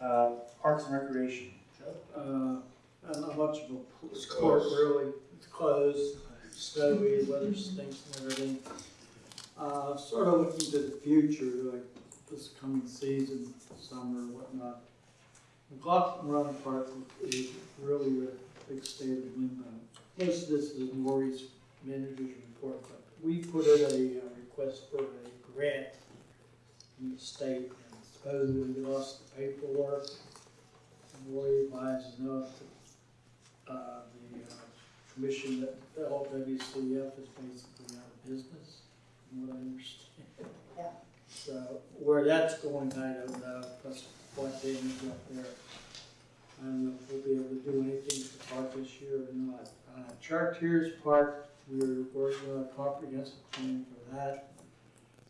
Uh, Parks and Recreation. Uh, not much of a It's court closed. really, it's closed, snowy, weather stinks and everything. Uh, sort of looking to the future, like this coming season, summer, whatnot. McLaughlin Run Park is really a big state of limbo. Most of this is Maury's manager's report, but we put in a uh, request for a grant from the state, and supposedly we lost the paperwork. Maury advises us that, uh, the uh, commission that the LWCF is basically out of business, from what I understand. Yeah. So where that's going, I don't know, plus what damage up there. I don't know if we'll be able to do anything for the park this year or not. Uh, Chartiers Park, we're working on a comprehensive plan for that.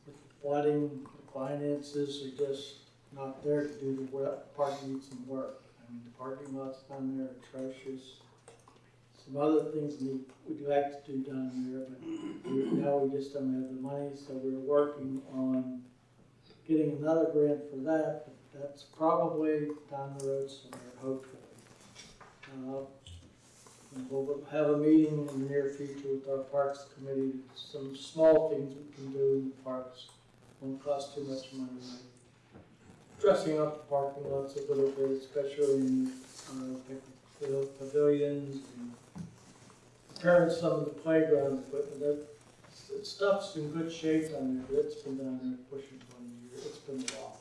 With the flooding, the finances are just not there to do the work, park needs some work. I mean, the parking lots down there are atrocious. Some other things we'd like to do down there, but we- now we just don't have the money, so we're working on getting another grant for that, but that's probably down the road somewhere, hopefully. Uh, We'll have a meeting in the near future with our Parks Committee, some small things we can do in the parks, won't cost too much money, like dressing up the parking lots a little bit, especially in, uh, pavilions and repairing some of the playground equipment, that, stuff's in good shape down there, but it's been down there pushing twenty years, it's been a while.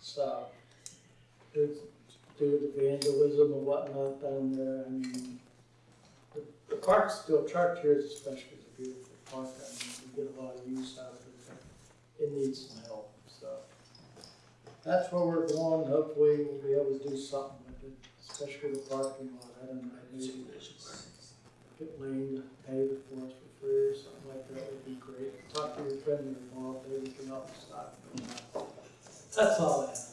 So, it's due to the vandalism and whatnot down there, I mean, the, the park's still, Chartiers especially is a beautiful park, I mean, we get a lot of use out of it, it needs some help, so. That's where we're going, hopefully we'll be able to do something with it, especially the parking lot, I don't know, get Lane to pay it for us for free or something like that would be great. Talk to your friend involved, maybe we can help us out. That's all have.